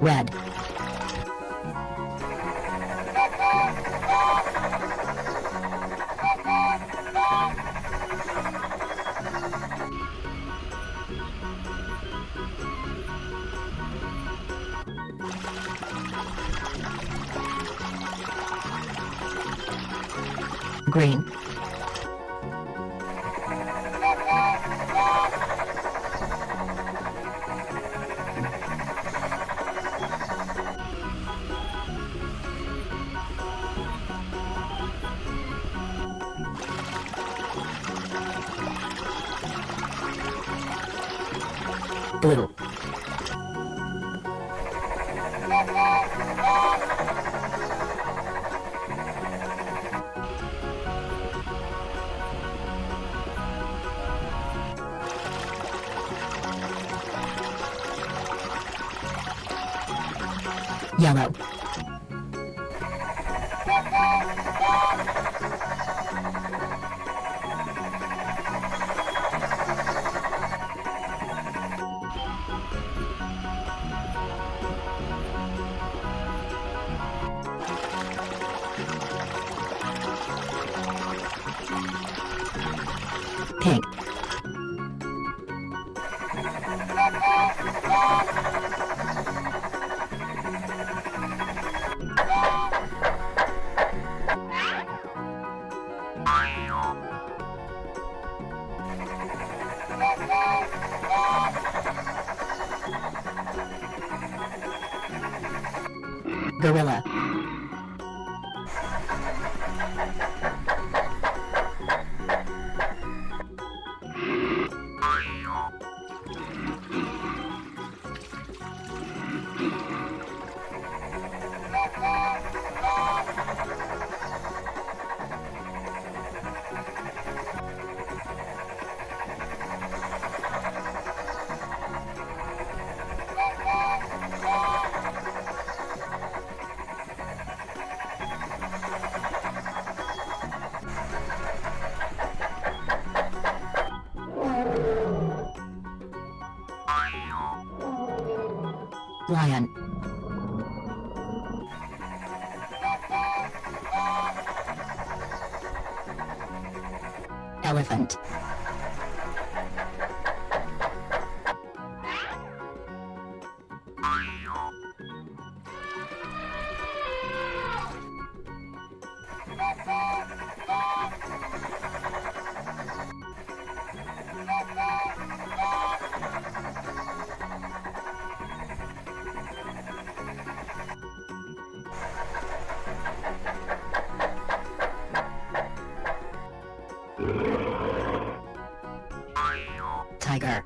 Red. Green. Blue. Yellow. Pink. Gorilla. Lion. Elephant. Tiger.